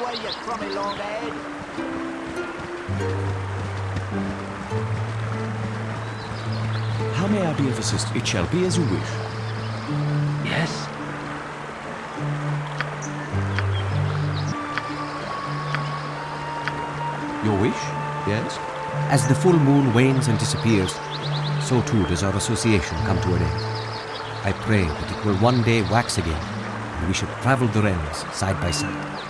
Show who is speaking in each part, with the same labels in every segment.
Speaker 1: away, you crummy long head.
Speaker 2: How may I be of assistance? It shall be as you wish.
Speaker 3: Yes?
Speaker 2: Your wish? Yes?
Speaker 4: As the full moon wanes and disappears, so too does our association come to an end. I pray that it will one day wax again, and we shall travel the realms side by side.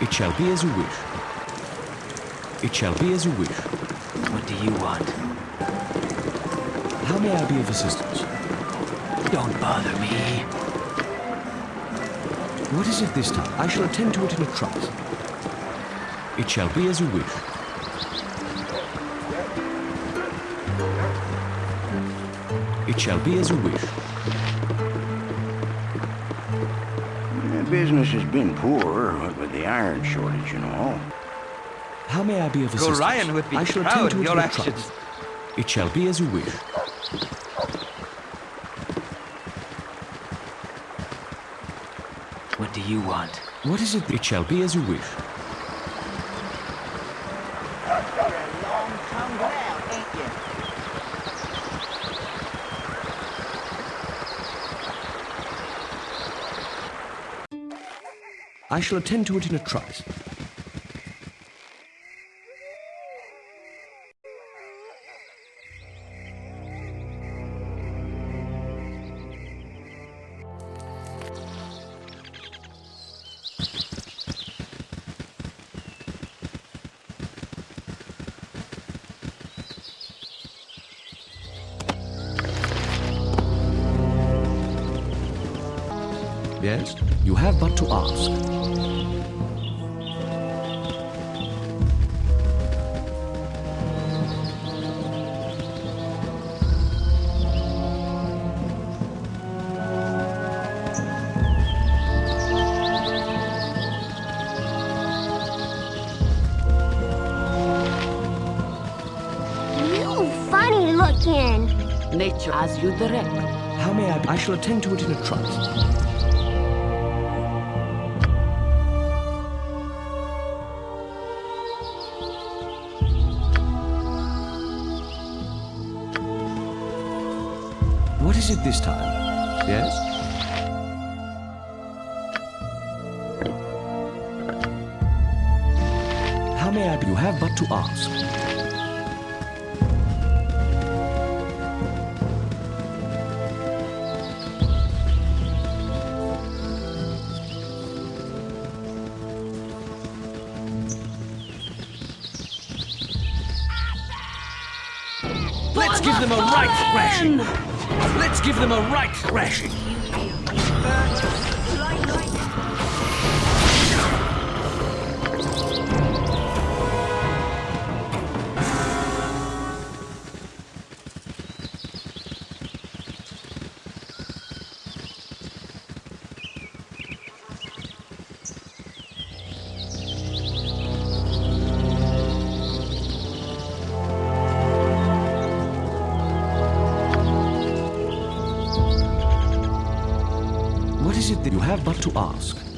Speaker 2: It shall be as you wish. It shall be as you wish.
Speaker 3: What do you want?
Speaker 2: How may I be of assistance?
Speaker 3: Don't bother me.
Speaker 2: What is it this time? I shall attend to it in a trice. It shall be as you wish. It shall be as you wish.
Speaker 5: Business has been poor with the iron shortage and all.
Speaker 2: How may I be of assistance?
Speaker 6: Gorion would be
Speaker 2: I shall
Speaker 6: proud
Speaker 2: attend to
Speaker 6: of
Speaker 2: it
Speaker 6: your
Speaker 2: in
Speaker 6: actions.
Speaker 2: trice. It shall be as you wish.
Speaker 3: What do you want?
Speaker 2: What is it? It shall be as you wish.
Speaker 1: You're a long tongued out, ain't you?
Speaker 2: I shall attend to it in a trice. Yes? You have but to ask.
Speaker 7: As you direct.
Speaker 2: How may I be? I shall attend to it in a trice. What is it this time? Yes? How may I? You have but to ask.
Speaker 6: Them a right thrashing. Let's give them a right thrashing.
Speaker 2: You have but to ask?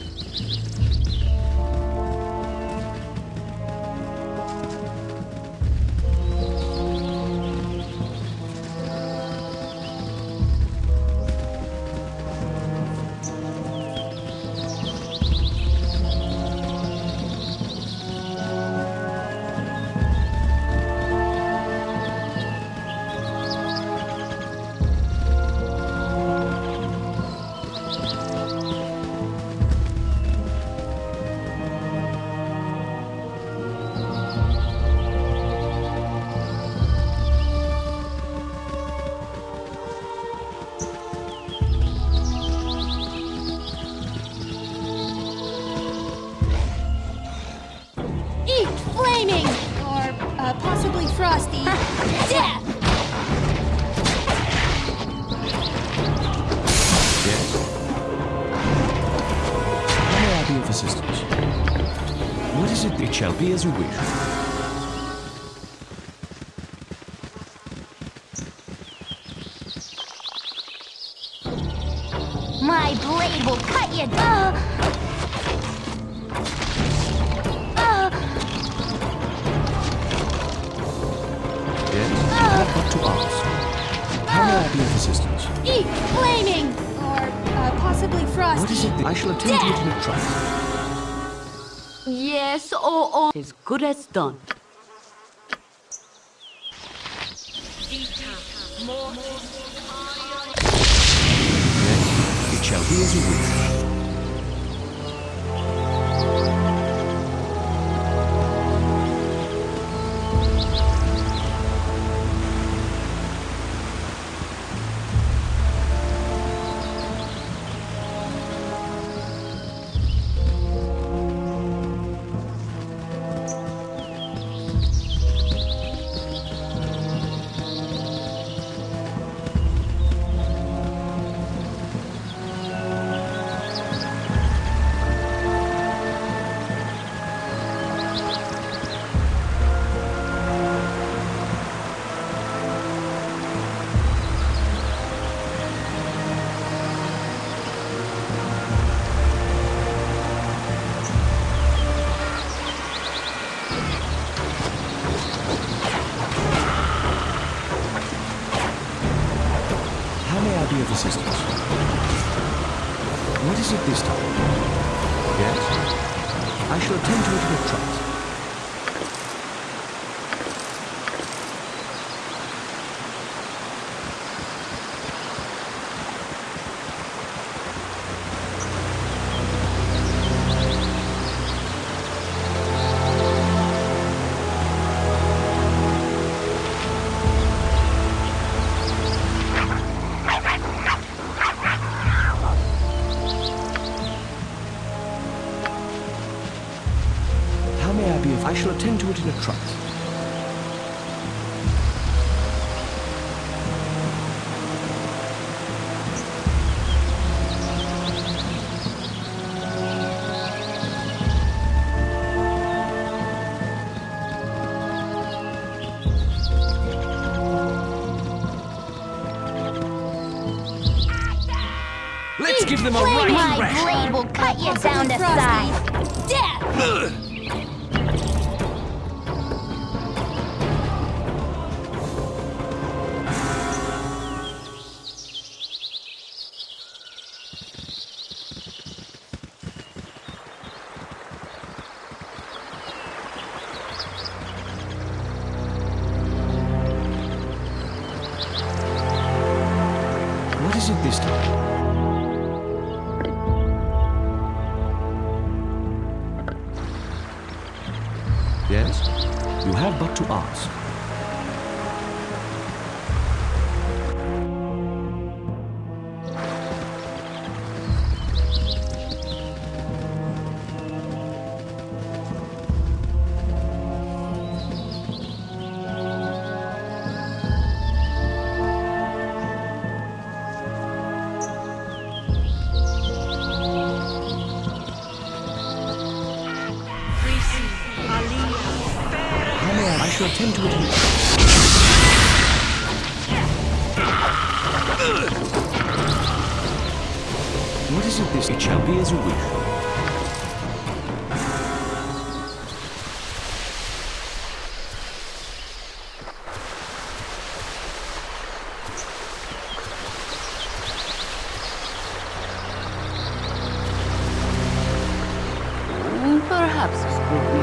Speaker 7: good as done.
Speaker 2: It shall be as you wish.
Speaker 6: them a right
Speaker 8: My blade will cut you down to size. Death!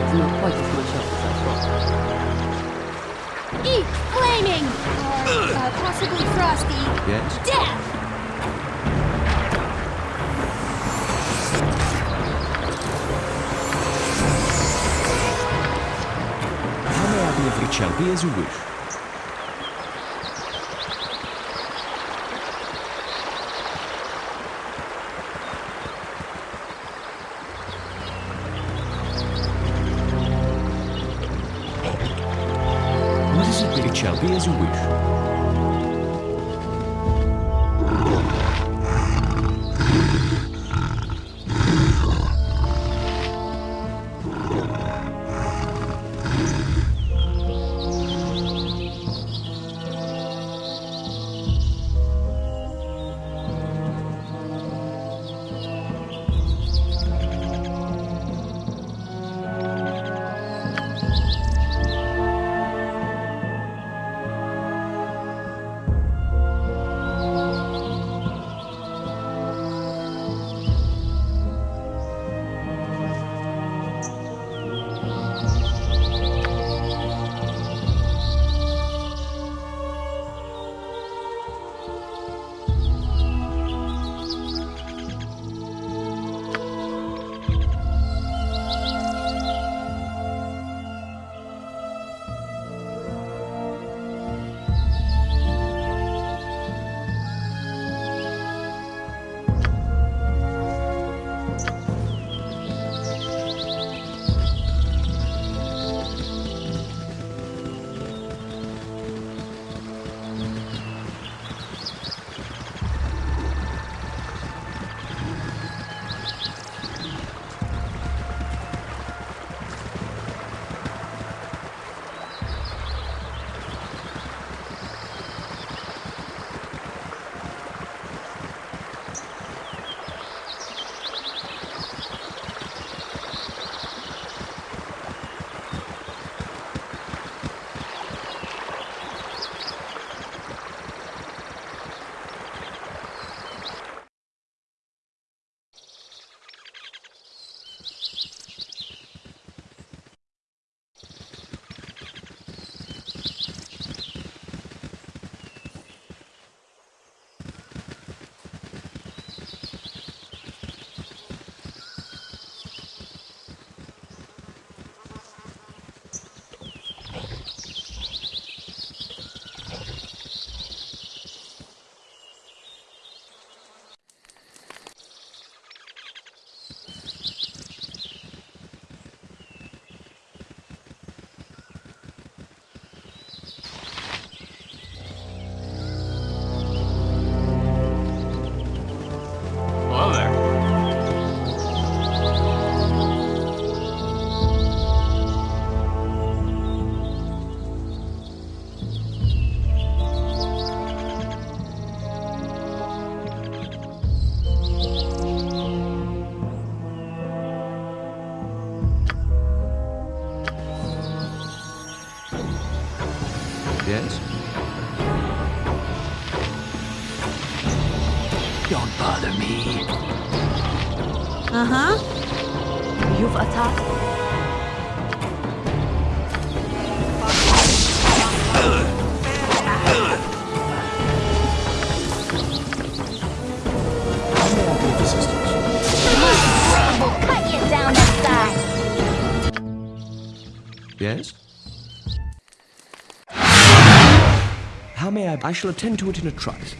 Speaker 7: с ним хватит смущаться, Сашко.
Speaker 8: Eat flaming! Or, uh, possibly frosty.
Speaker 2: Yes?
Speaker 8: Death!
Speaker 2: champions you wish. as you wish. Yes?
Speaker 3: Don't bother me.
Speaker 8: Uh huh.
Speaker 7: You've attacked.
Speaker 2: How may I? I shall attend to it in a trice.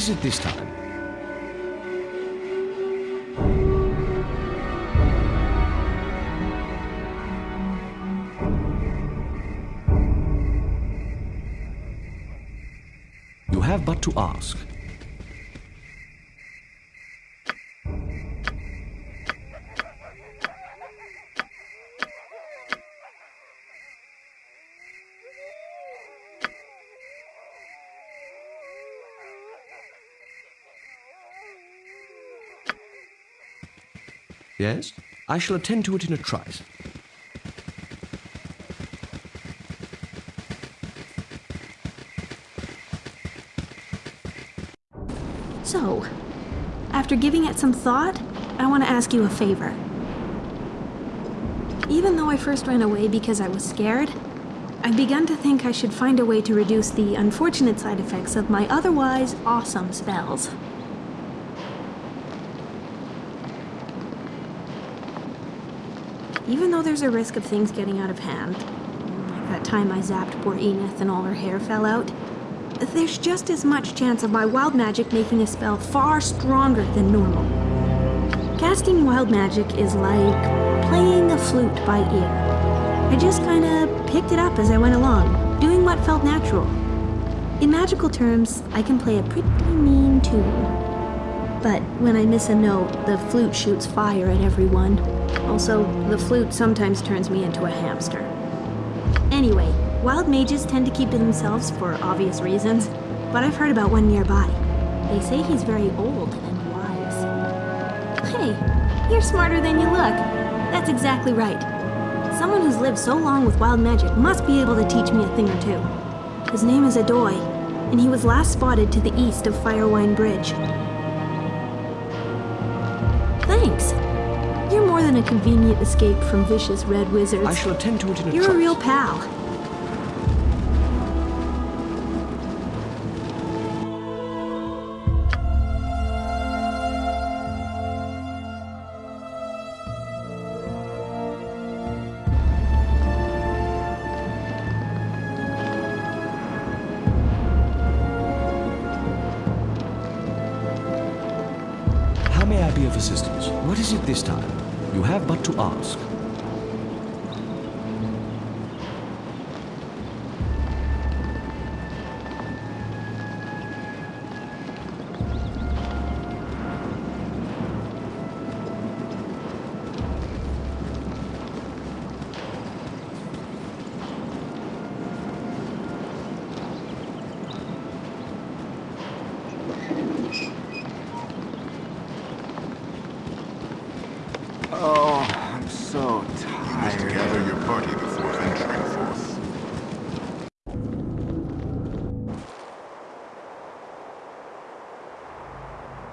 Speaker 2: Is it this time? You have but to ask. Yes? I shall attend to it in a trice.
Speaker 9: So, after giving it some thought, I want to ask you a favor. Even though I first ran away because I was scared, I've begun to think I should find a way to reduce the unfortunate side effects of my otherwise awesome spells. Even though there's a risk of things getting out of hand, like that time I zapped poor Enith and all her hair fell out, there's just as much chance of my wild magic making a spell far stronger than normal. Casting wild magic is like playing a flute by ear. I just kinda picked it up as I went along, doing what felt natural. In magical terms, I can play a pretty mean tune. But when I miss a note, the flute shoots fire at everyone. Also, the flute sometimes turns me into a hamster. Anyway, wild mages tend to keep to themselves for obvious reasons, but I've heard about one nearby. They say he's very old and wise. Hey, you're smarter than you look. That's exactly right. Someone who's lived so long with wild magic must be able to teach me a thing or two. His name is Adoy, and he was last spotted to the east of Firewine Bridge. Than a convenient escape from vicious red wizards.
Speaker 2: I shall attend to it in a
Speaker 9: You're a real pal.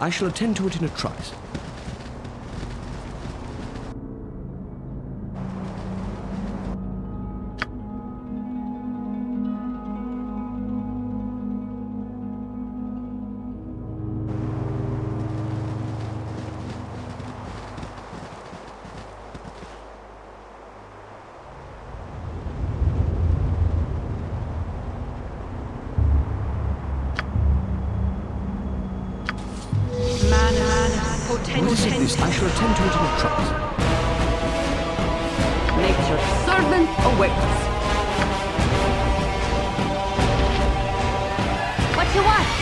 Speaker 2: I shall attend to it in a trice. It this? I shall attend to it in a trice.
Speaker 7: Nature's servant awaits.
Speaker 10: What you want?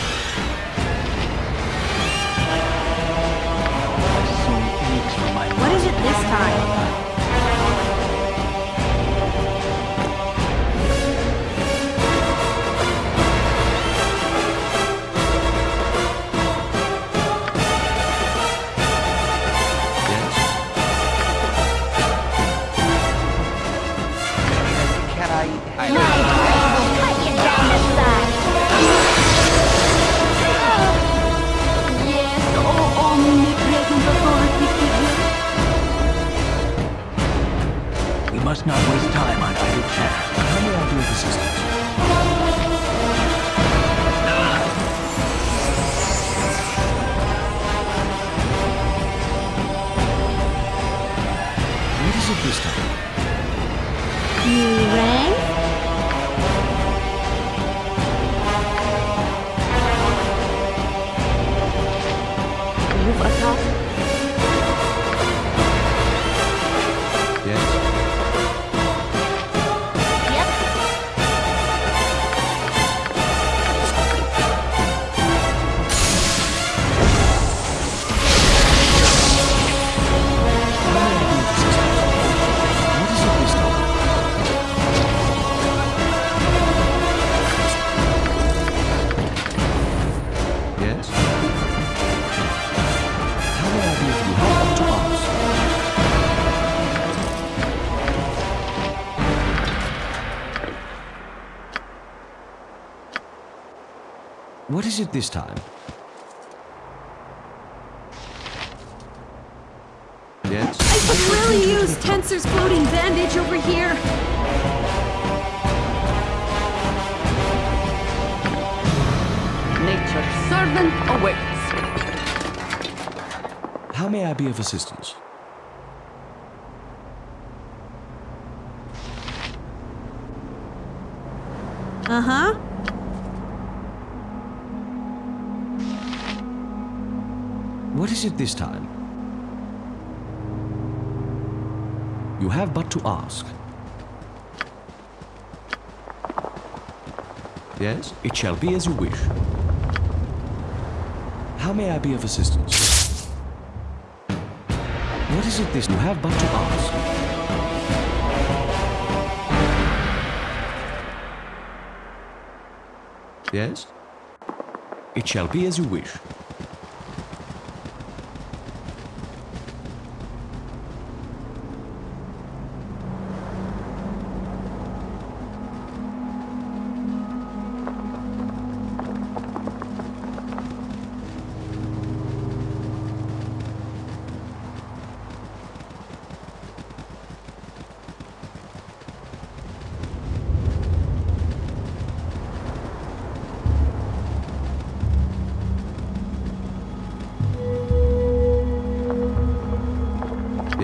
Speaker 9: What is it this time?
Speaker 2: Yes?
Speaker 1: I
Speaker 9: could really use Tenser's floating bandage over here.
Speaker 7: Nature's servant awaits.
Speaker 2: How may I be of assistance? It this time? You have but to ask. Yes, it shall be as you wish. How may I be of assistance? What is it this you have but to ask? Yes? It shall be as you wish.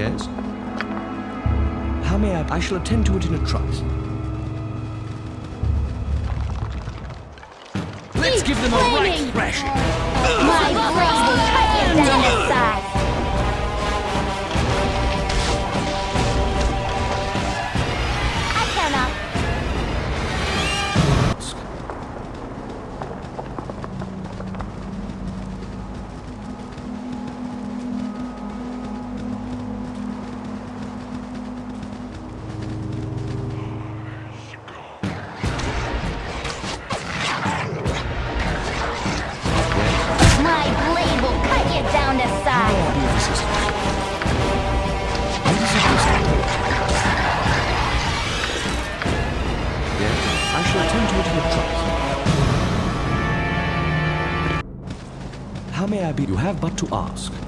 Speaker 2: Yes? How may I? I shall attend to it in a trice.
Speaker 6: Let's give them a right thrashing.
Speaker 10: My blade cut you down to
Speaker 2: have but to ask.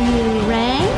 Speaker 7: You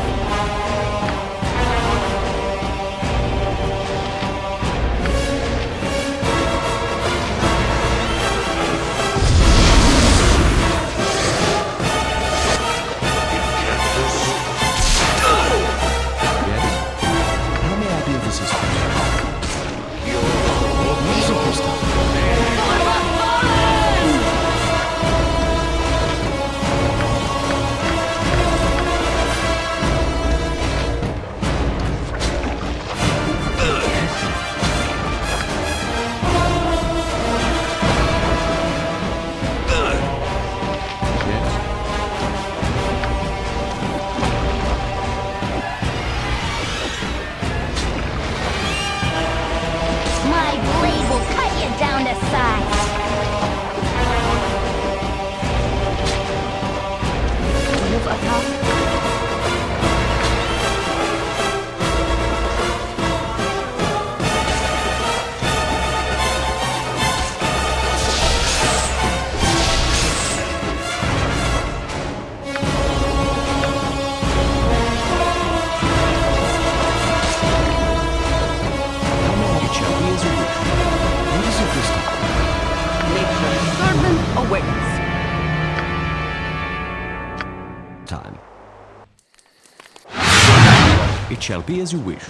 Speaker 2: be as you wish.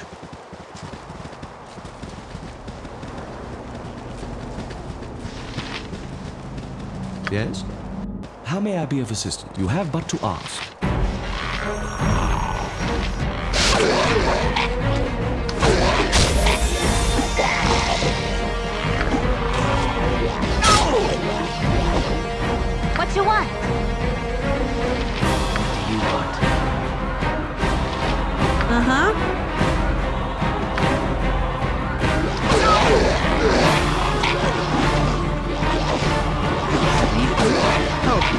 Speaker 2: Yes? How may I be of assistance? You have but to ask.
Speaker 10: What you want?
Speaker 3: You want
Speaker 7: Uh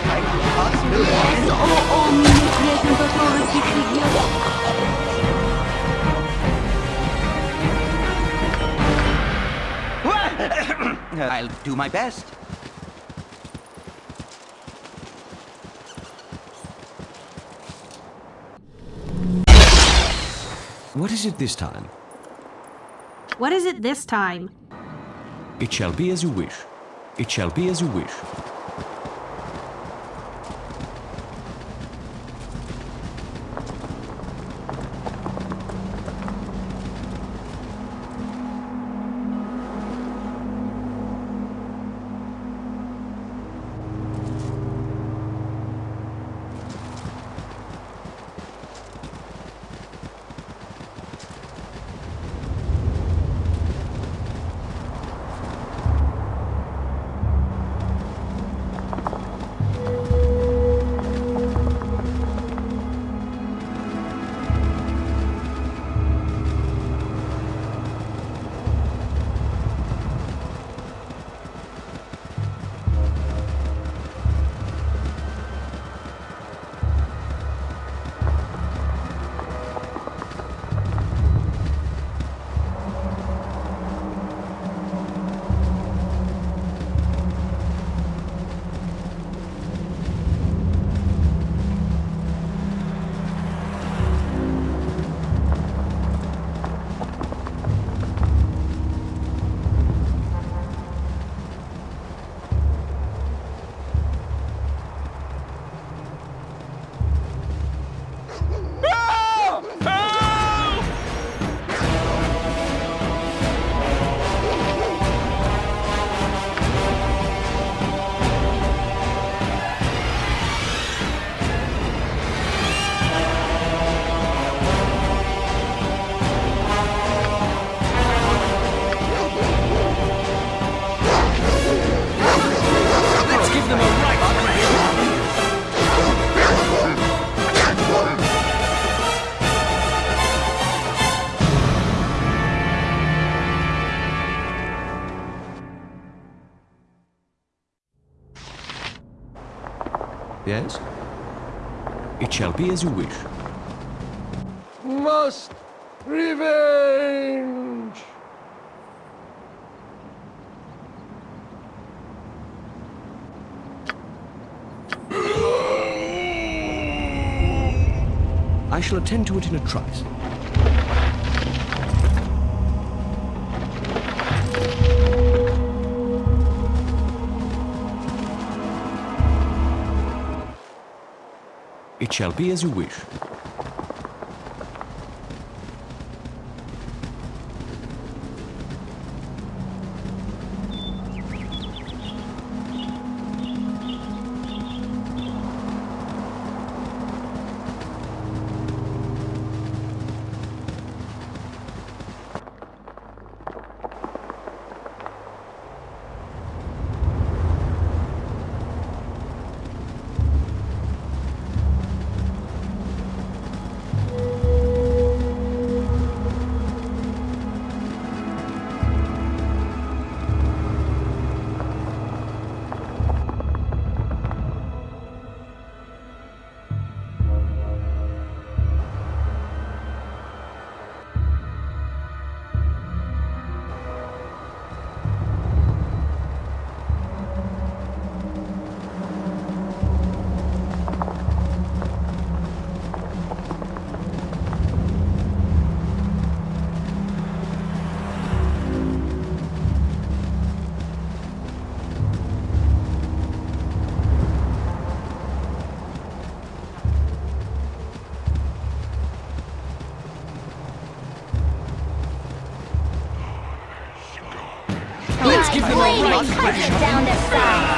Speaker 11: Yes, oh omnipresent authority figure.
Speaker 12: I'll do my best.
Speaker 2: What is it this time?
Speaker 7: What is it this time?
Speaker 2: It shall be as you wish. It shall be as you wish. Be as you wish.
Speaker 13: Must revenge!
Speaker 2: I shall attend to it in a trice. Shall be as you wish.
Speaker 7: Down the side.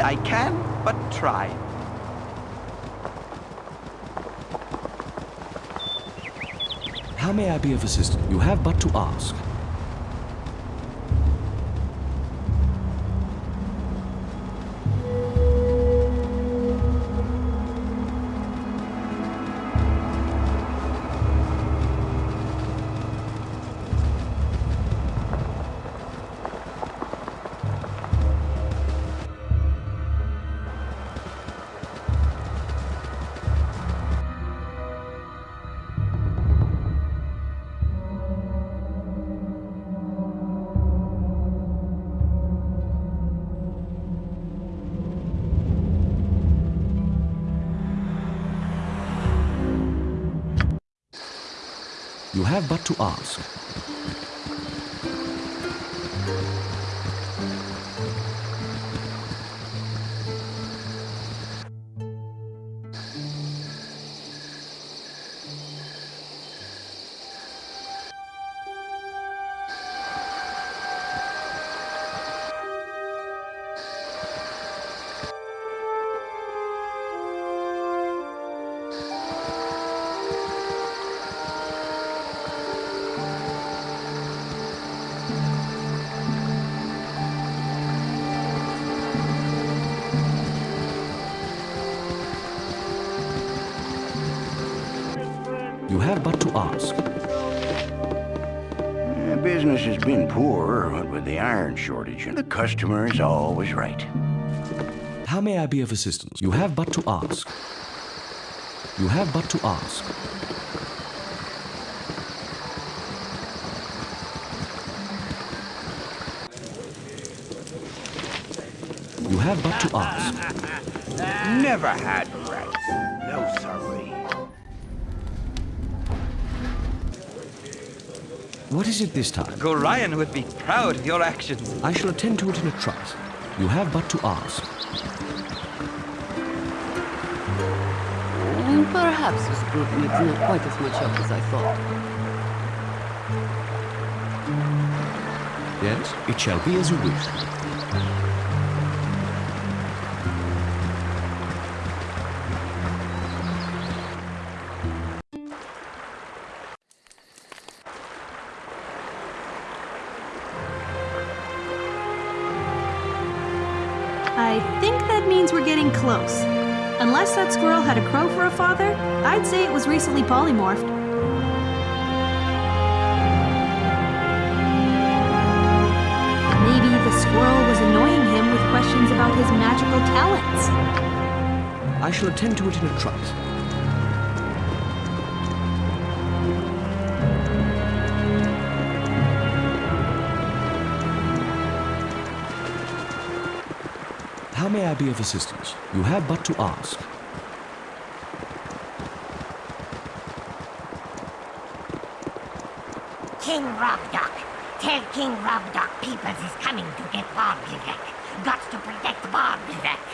Speaker 2: I
Speaker 11: can but try.
Speaker 2: How may I be of assistance? You have but to ask. Have but to ask.
Speaker 5: Customer is always right.
Speaker 2: How may I be of assistance? You have but to ask. You have but to ask. You have but to ask.
Speaker 14: Never had
Speaker 2: What is it this time?
Speaker 11: Gorion would be proud of your actions.
Speaker 2: I shall attend to it in a trice. You have but to ask.
Speaker 7: And perhaps this group needs not quite as much help as I thought.
Speaker 2: Yes, it shall be as you wish.
Speaker 9: Recently polymorphed. Maybe the squirrel was annoying him with questions about his magical talents.
Speaker 2: I shall attend to it in a trice. How may I be of assistance? You have but to ask.
Speaker 15: King Rogdok. Tell King Rogdok Peoples is coming to get Bargrivyek. Got to protect Bargrivyek.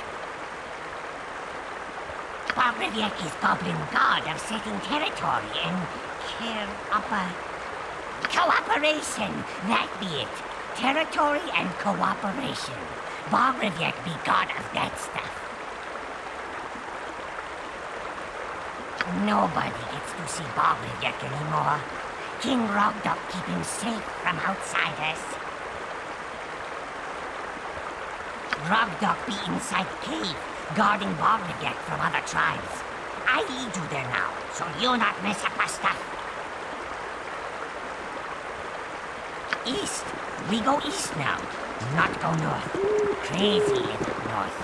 Speaker 15: Bargrivyek is Goblin God of setting territory and care upper... Cooperation, that be it. Territory and cooperation. Bargrivyek be God of that stuff. Nobody gets to see Bargrivyek anymore. King Rogdok keep him safe from outsiders. Rogdok be inside cave, guarding Bargrivyek from other tribes. I lead you there now, so you not mess up our stuff. East. We go east now, not go north. Crazy little north.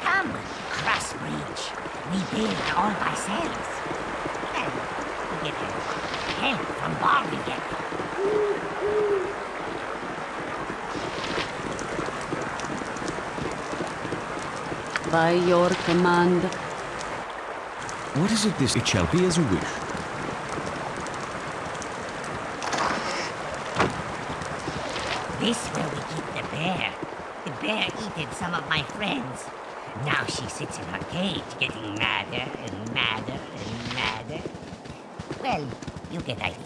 Speaker 15: Come, cross bridge. We build all ourselves. And we get help from Barbigan.
Speaker 7: By your command,
Speaker 2: What is it this? It shall be as you wish.
Speaker 15: This where we keep the bear. The bear eated some of my friends. Now she sits in her cage getting madder and madder and madder. Well, you get idea.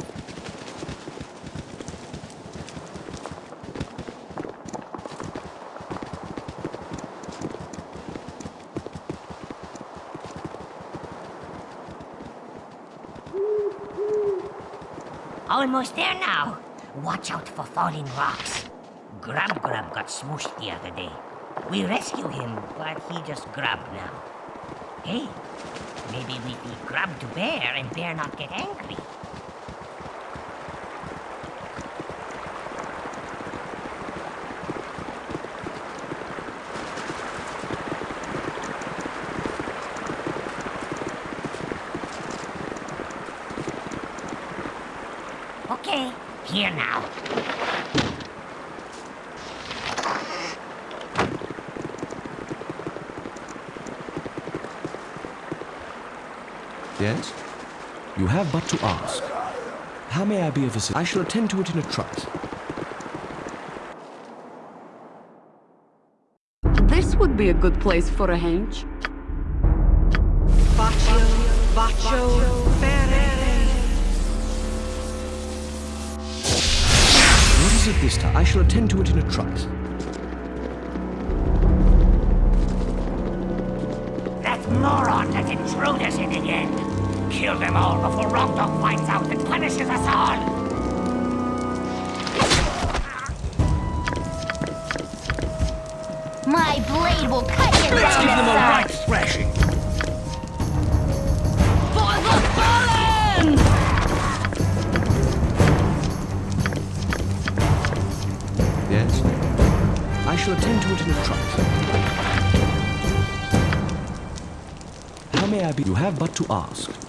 Speaker 15: Almost there now. Watch out for falling rocks. Grub Grub got smooshed the other day. We rescue him, but he just grabbed now. Hey, maybe we feed Grub to Bear and Bear not get angry. Here now.
Speaker 2: Yes? You have but to ask. How may I be of assistance? I shall attend to it in a trice.
Speaker 7: this would be a good place for a hench.
Speaker 1: Baccio, Baccio,
Speaker 2: it this time? I shall attend to it in a trice.
Speaker 15: Don't let intruders in again. Kill them all before Dog finds out and punishes us all.
Speaker 2: Shall attend to it in a trice. How may I be? You have but to ask.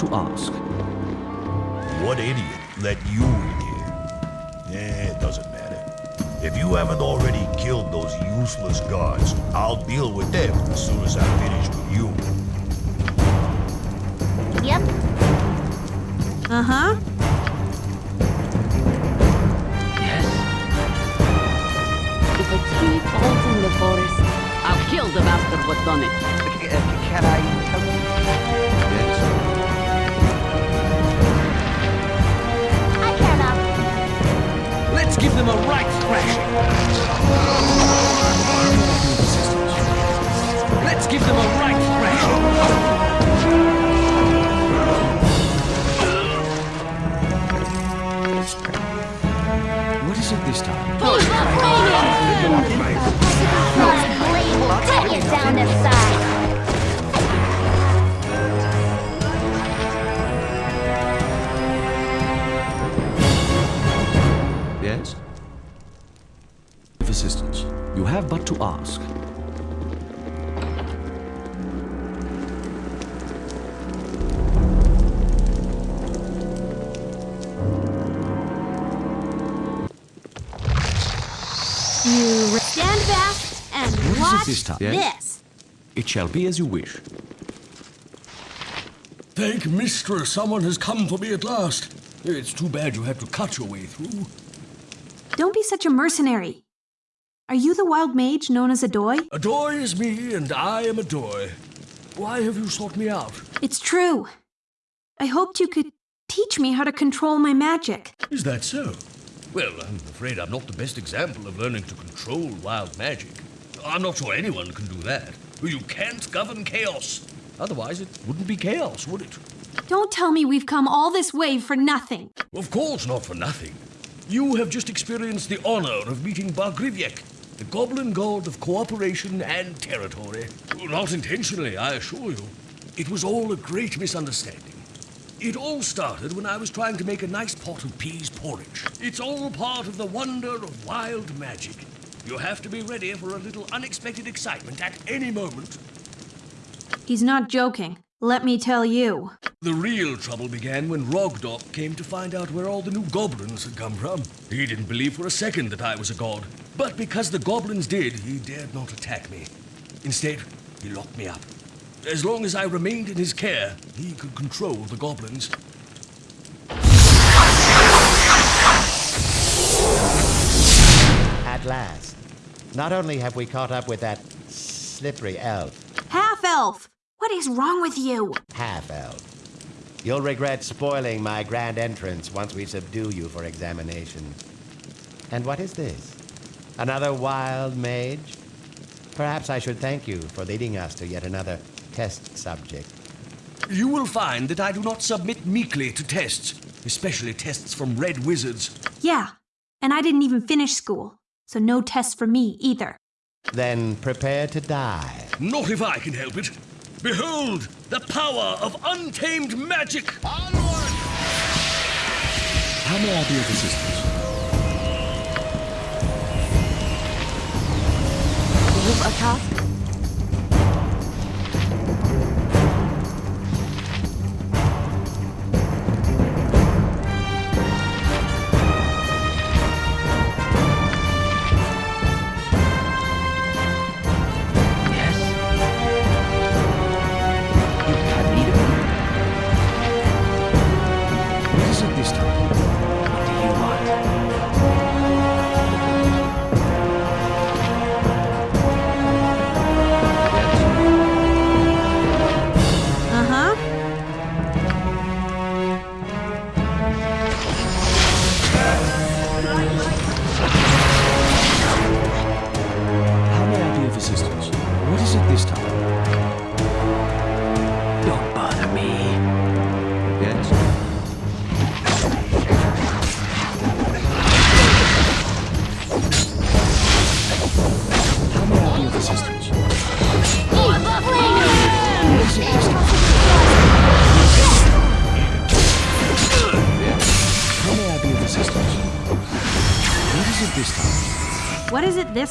Speaker 2: To ask.
Speaker 16: What idiot let you in here? Eh, it doesn't matter. If you haven't already killed those useless guards, I'll deal with them as soon as I finish with you.
Speaker 10: Yep.
Speaker 9: Uh huh.
Speaker 7: If a tree falls in the forest, I'll kill the bastard what done it.
Speaker 11: Can I
Speaker 6: give them a right thrashing. Let's give them a right thrashing.
Speaker 2: What is it this time?
Speaker 10: My blade
Speaker 2: have but to ask.
Speaker 9: You stand back and
Speaker 2: What is it
Speaker 9: watch
Speaker 2: this time?
Speaker 9: this.
Speaker 2: Yes? It shall be as you wish.
Speaker 16: Thank mistress, someone has come for me at last. It's too bad you had to cut your way through.
Speaker 9: Don't be such a mercenary. Are you the wild mage known as Adoy?
Speaker 16: Adoy is me, and I am Adoy. Why have you sought me out?
Speaker 9: It's true. I hoped you could teach me how to control my magic.
Speaker 16: Is that so? Well, I'm afraid I'm not the best example of learning to control wild magic. I'm not sure anyone can do that. You can't govern chaos. Otherwise, it wouldn't be chaos, would it?
Speaker 9: Don't tell me we've come all this way for nothing.
Speaker 16: Of course, not for nothing. You have just experienced the honor of meeting Bargrivyek, the goblin god of cooperation and territory. Not intentionally, I assure you. It was all a great misunderstanding. It all started when I was trying to make a nice pot of peas porridge. It's all part of the wonder of wild magic. You have to be ready for a little unexpected excitement at any moment.
Speaker 9: He's not joking. Let me tell you.
Speaker 16: The real trouble began when Rogdok came to find out where all the new goblins had come from. He didn't believe for a second that I was a god. But because the goblins did, he dared not attack me. Instead, he locked me up. As long as I remained in his care, he could control the goblins.
Speaker 17: At last. Not only have we caught up with that slippery elf,
Speaker 9: Half elf! What is wrong with you?
Speaker 17: half elf. You'll regret spoiling my grand entrance once we subdue you for examination. And what is this? Another wild mage? Perhaps I should thank you for leading us to yet another test subject.
Speaker 16: You will find that I do not submit meekly to tests, especially tests from red wizards.
Speaker 9: Yeah, and I didn't even finish school, so no tests for me either.
Speaker 17: Then prepare to die.
Speaker 16: Not if I can help it. Behold, the power of untamed magic!
Speaker 2: How may I be of assistance?
Speaker 7: You've a task?
Speaker 11: Yes? You have need of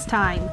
Speaker 9: time.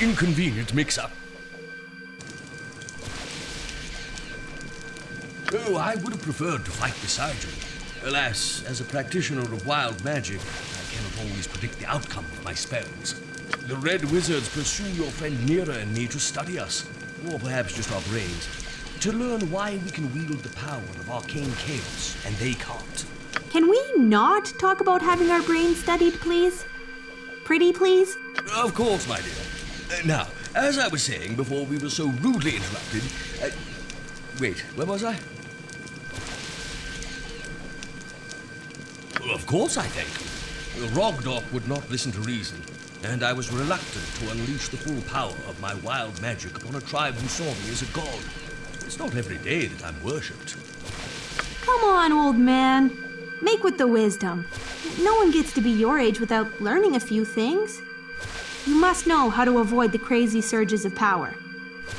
Speaker 16: Inconvenient mix-up. Oh, I would have preferred to fight beside you. Alas, as a practitioner of wild magic, I cannot always predict the outcome of my spells. The Red Wizards pursue your friend Neera and me to study us, or perhaps just our brains, to learn why we can wield the power of arcane chaos, and they can't.
Speaker 9: Can we not talk about having our brains studied, please? Pretty, please?
Speaker 16: Of course, my dear. Uh, now, as I was saying before we were so rudely interrupted, uh, wait, where was I? Well, of course I thank you. Rogdok would not listen to reason, and I was reluctant to unleash the full power of my wild magic upon a tribe who saw me as a god. It's not every day that I'm worshipped.
Speaker 9: Come on, old man. Make with the wisdom. No one gets to be your age without learning a few things. You must know how to avoid the crazy surges of power.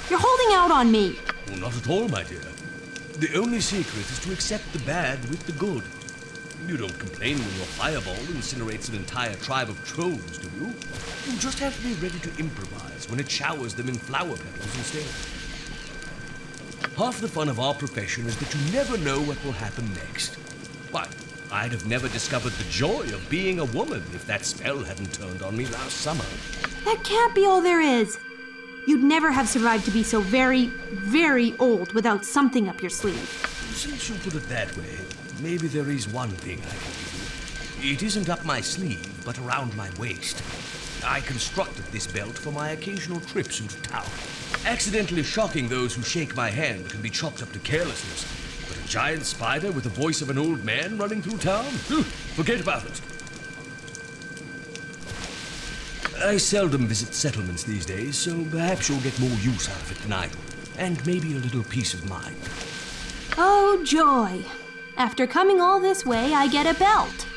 Speaker 9: You're holding out on me.
Speaker 16: Oh, not at all, my dear. The only secret is to accept the bad with the good. You don't complain when your fireball incinerates an entire tribe of trolls, do you? You just have to be ready to improvise when it showers them in flower petals instead. Half the fun of our profession is that you never know what will happen next. Why, I'd have never discovered the joy of being a woman if that spell hadn't turned on me last summer.
Speaker 9: That can't be all there is. You'd never have survived to be so very, very old without something up your sleeve.
Speaker 16: Since you put it that way, maybe there is one thing I can you. It isn't up my sleeve, but around my waist. I constructed this belt for my occasional trips into town. Accidentally shocking those who shake my hand can be chalked up to carelessness. Giant spider with the voice of an old man running through town? Forget about it. I seldom visit settlements these days, so perhaps you'll get more use out of it than I do. And maybe a little peace of mind.
Speaker 9: Oh, joy. After coming all this way, I get a belt.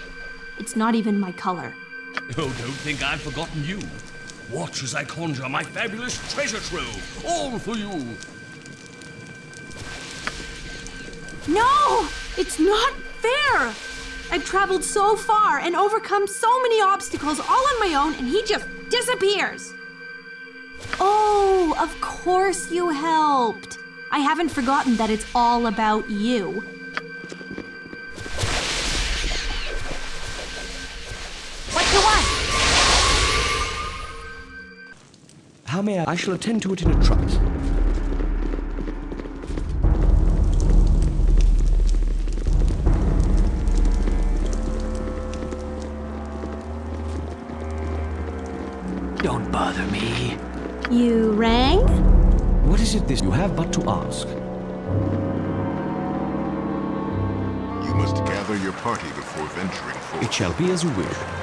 Speaker 9: It's not even my color.
Speaker 16: Oh, don't think I've forgotten you. Watch as I conjure my fabulous treasure trove, all for you.
Speaker 9: No! It's not fair! I've traveled so far and overcome so many obstacles all on my own, and he just disappears. Oh, of course you helped. I haven't forgotten that it's all about you.
Speaker 10: What do you want?
Speaker 2: How may I? I shall attend to it in a trice.
Speaker 3: Bother me.
Speaker 9: You rang?
Speaker 2: What is it this you have but to ask?
Speaker 18: You must gather your party before venturing forth.
Speaker 2: It shall be as you wish.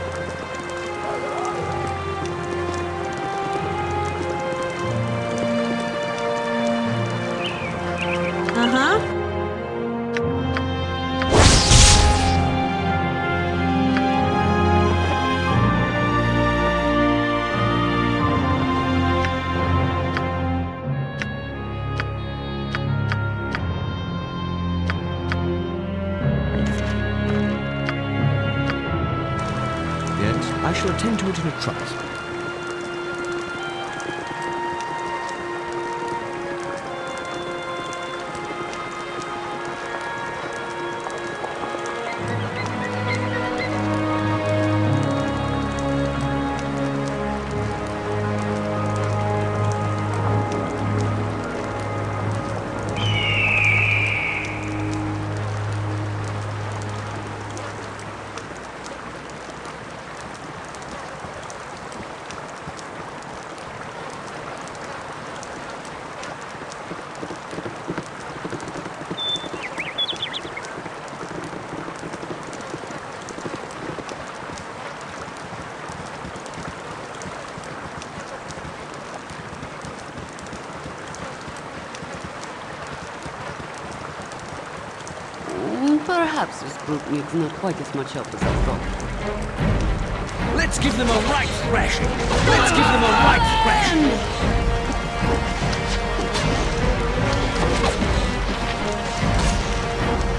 Speaker 7: Perhaps this group needs not quite as much help as I thought.
Speaker 16: Let's give them a right thrashing. Let's give them a right thrashing.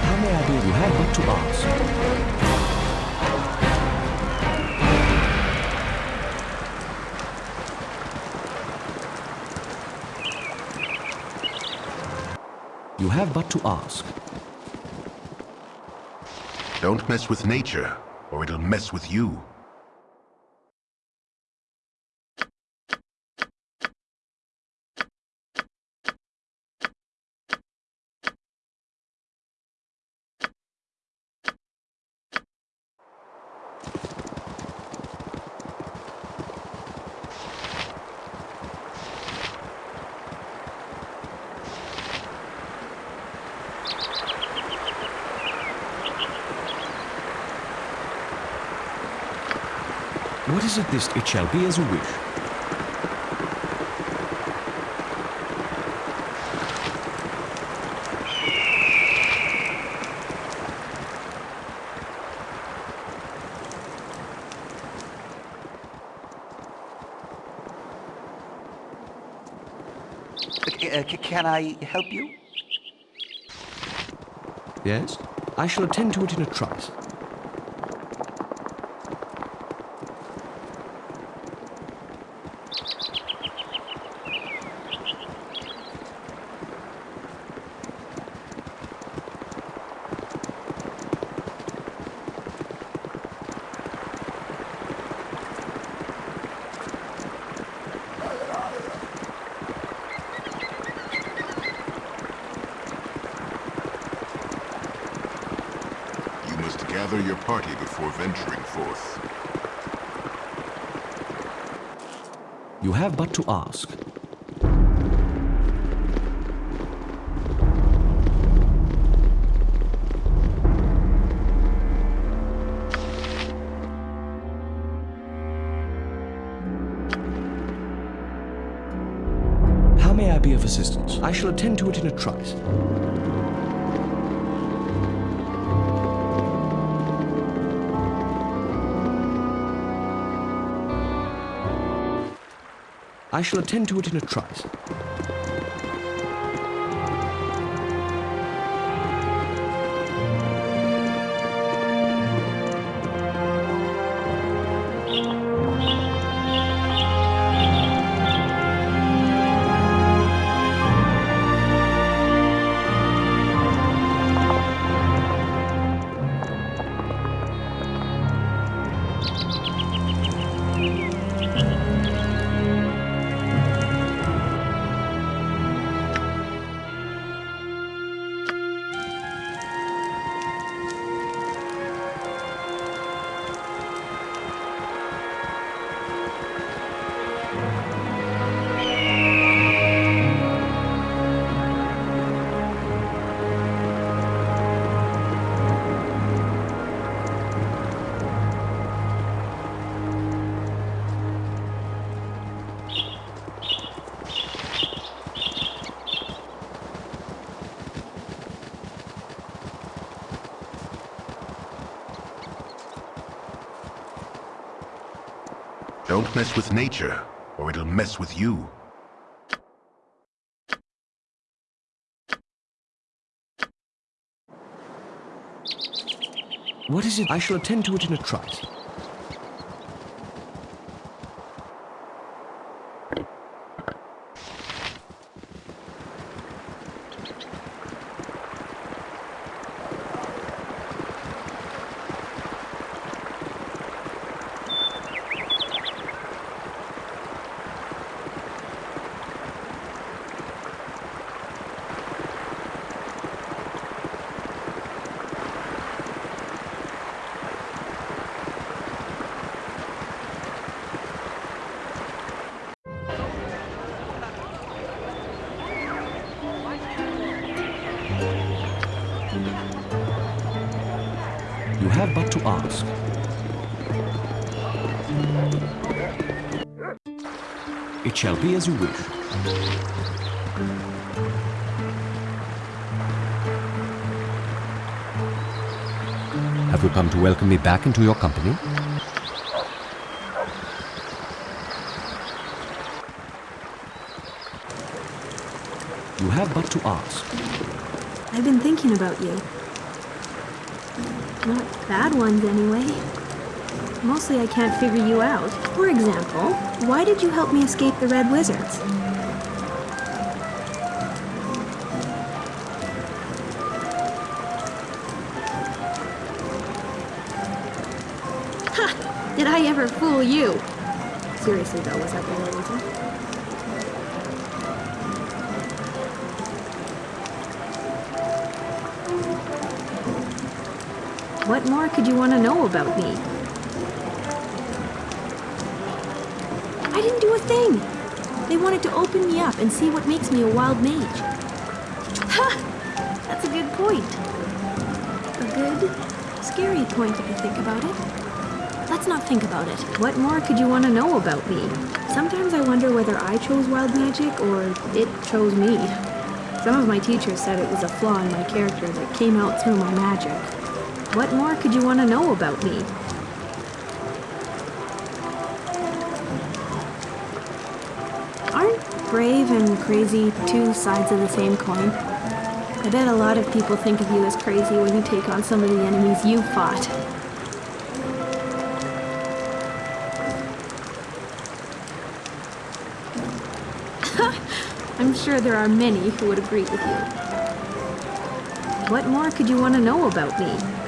Speaker 2: How may I be? You have but to ask. You have but to ask.
Speaker 18: Don't mess with nature, or it'll mess with you.
Speaker 2: Is it this? It shall be as you wish.
Speaker 11: Uh, can I help you?
Speaker 2: Yes? I shall attend to it in a trice.
Speaker 18: You must gather your party before venturing forth.
Speaker 2: You have but to ask. How may I be of assistance? I shall attend to it in a trice. I shall attend to it in a trice.
Speaker 18: Don't mess with nature, or it'll mess with you.
Speaker 2: What is it? I shall attend to it in a trice. As you wish.
Speaker 4: Have you come to welcome me back into your company?
Speaker 2: You have but to ask.
Speaker 9: I've been thinking about you. Not bad ones, anyway. Mostly I can't figure you out. For example, why did you help me escape the Red Wizards? Ha! Did I ever fool you? Seriously though, was that the real reason? What more could you want to know about me? Thing. They wanted to open me up and see what makes me a wild mage. Ha! That's a good point. A good, scary point if you think about it. Let's not think about it. What more could you want to know about me? Sometimes I wonder whether I chose wild magic or it chose me. Some of my teachers said it was a flaw in my character that came out through my magic. What more could you want to know about me? Crazy two sides of the same coin? I bet a lot of people think of you as crazy when you take on some of the enemies you fought. I'm sure there are many who would agree with you. What more could you want to know about me?